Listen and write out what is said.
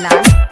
难